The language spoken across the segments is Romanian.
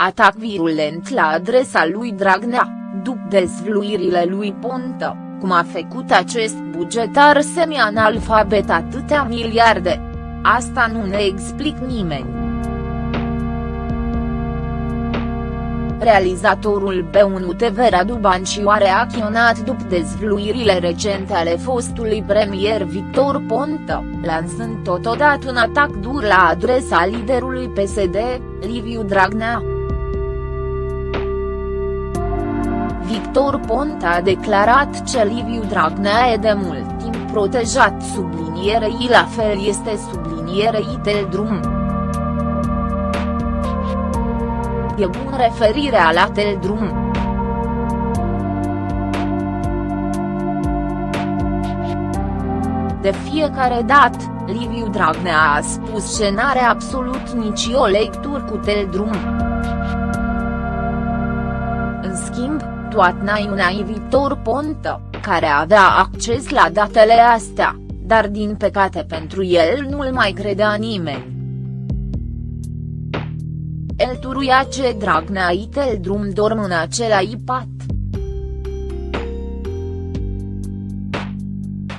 Atac virulent la adresa lui Dragnea, după dezvluirile lui Ponta, cum a făcut acest bugetar semi-analfabet atâtea miliarde. Asta nu ne explic nimeni. Realizatorul B1 TV Radu Banciu a reacționat după dezvluirile recente ale fostului premier Victor Ponta, lansând totodată un atac dur la adresa liderului PSD, Liviu Dragnea. Victor Ponta a declarat că Liviu Dragnea e de mult timp protejat sublinierei la fel este sublinierei de drum. e bun referirea la Teldrum. De fiecare dată, Liviu Dragnea a spus că n-are absolut nici o lectură cu Teldrum. În schimb, toată naiuna Vitor Ponta, care avea acces la datele astea, dar din păcate pentru el nu-l mai credea nimeni. El turuia ce Dragnea itel drum dorm în același pat.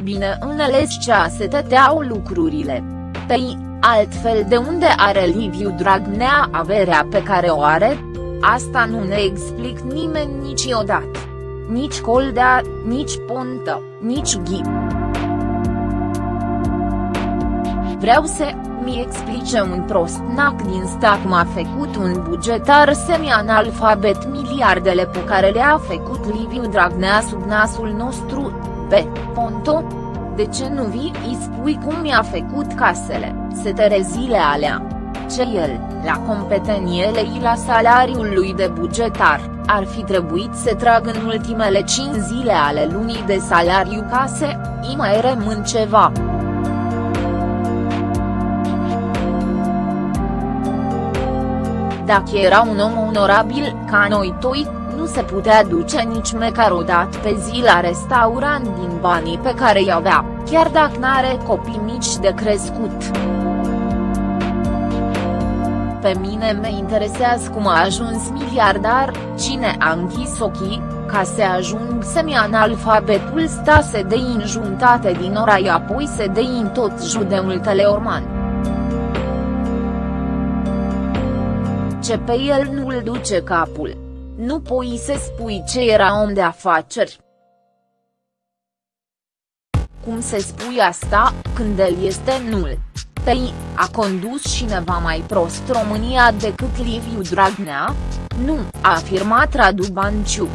Bine înțeles ce se tăteau lucrurile. Păi, altfel de unde are Liviu Dragnea averea pe care o are? Asta nu ne explic nimeni niciodată. Nici Coldea, nici Pontă, nici Ghib. Vreau să mi explice un prostnac din stat cum a făcut un bugetar semi-analfabet miliardele pe care le-a făcut Liviu Dragnea sub nasul nostru, pe Ponto? De ce nu vii îi spui cum mi-a făcut casele, seterezile alea? Ce el, la competeniile și la salariul lui de bugetar, ar fi trebuit să trag în ultimele 5 zile ale lunii de salariu case, îi mai rămân ceva. Dacă era un om onorabil, ca noi toi, nu se putea duce nici măcar o dată pe zi la restaurant din banii pe care îi avea, chiar dacă n-are copii mici de crescut. Pe mine mă interesează cum a ajuns miliardar, cine a închis ochii, ca să ajung semi-analfabetul stase de injuntate din ora apoi se de în tot judeul Teleorman. ce pe el nu-l duce capul. Nu poți să spui ce era om de afaceri. Cum se spui asta, când el este nul? Păi, a condus cineva mai prost România decât Liviu Dragnea? Nu, a afirmat Radu Banciu.